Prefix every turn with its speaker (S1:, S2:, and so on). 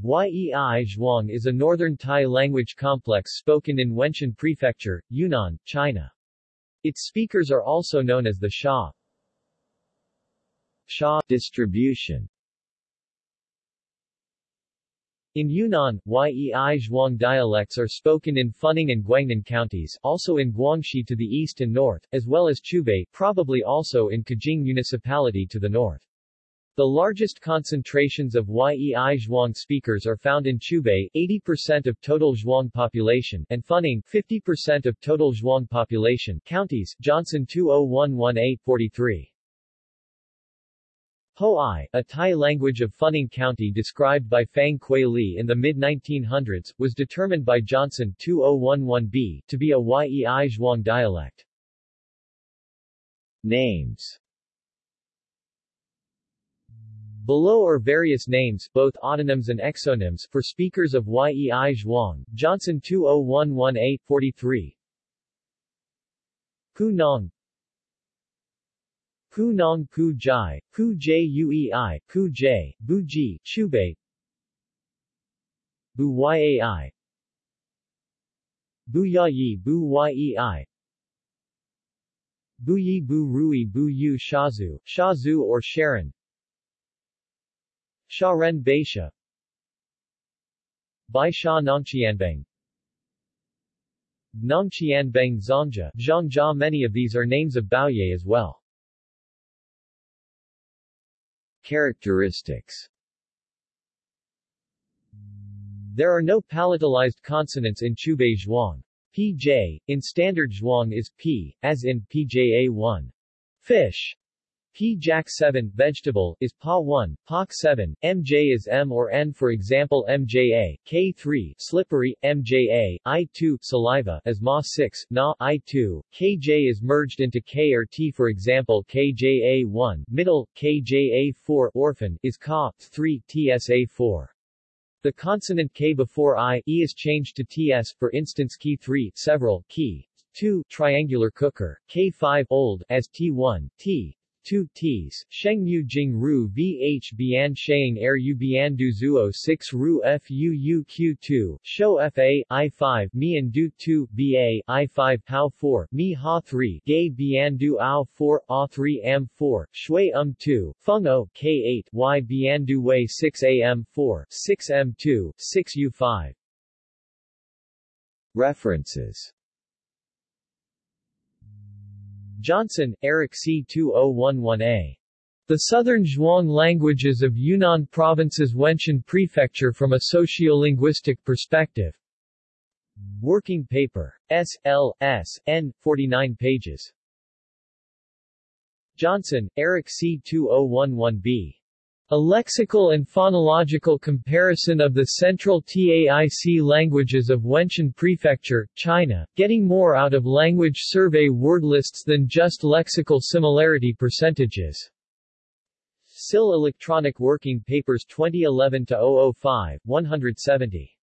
S1: Yei Zhuang is a northern Tai language complex spoken in Wenshan Prefecture, Yunnan, China. Its speakers are also known as the Sha. Sha distribution in Yunnan, Yei Zhuang dialects are spoken in Funing and Guangnan counties, also in Guangxi to the east and north, as well as Qiubei, probably also in Kajing municipality to the north. The largest concentrations of Yei Zhuang speakers are found in Qiubei 80% of total Zhuang population and Funing 50% of total Zhuang population counties Johnson 2011843. Hoai, a Tai language of Funing County described by Fang Kuei Li in the mid-1900s, was determined by Johnson 2011b to be a Yei Zhuang dialect. Names Below are various names, both autonyms and exonyms, for speakers of Yei Zhuang, Johnson 2011843 Pu Nong. Pu Nong Pu Jai, Pu Juei, Pu J, Bu Ji, Qiubei Bu Yai. Bu Yi Bu Yei Bu Yi Bu Rui Bu Yu Shazu, Shazu or Sharon Sharen Baisha Bai Sha Nongqianbeng Nongqianbeng Zongja, Zhongjia Many of these are names of Bouyei as well. Characteristics There are no palatalized consonants in Qiubei Zhuang. PJ, in standard Zhuang is P, as in PJA1. Fish. P Jack 7 vegetable is PA 1, POC 7, MJ is M or N for example MJA, K3 slippery, MJA, I2 saliva as Ma 6, Na I2, KJ is merged into K or T for example KJA1 middle, KJA4 orphan is Ka 3 TSA4. The consonant K before I E is changed to TS for instance key 3 several key 2 triangular cooker, K5 old as T1, T, 2 Ts, Shengmu Jing Ru VH Bian Sheng Er U Bian Du Zuo 6 Ru Fu U Q2, Shou Fa, I5 Mian Du 2, Ba, I5 Pao 4, Mi Ha 3, Gay Bian Du Ao 4, A 3 Am 4, Shui Um 2, Feng O, K8, Y Bian Du Wei 6 Am 4, 6 M 2, 6 U 5. References Johnson, Eric C. 2011a. The Southern Zhuang Languages of Yunnan Province's Wenshan Prefecture from a Sociolinguistic Perspective. Working paper. S. L. S. N. 49 pages. Johnson, Eric C. 2011b. A lexical and phonological comparison of the central TAIC languages of Wenshan Prefecture, China, getting more out of language survey word lists than just lexical similarity percentages. SIL Electronic Working Papers 2011-005, 170.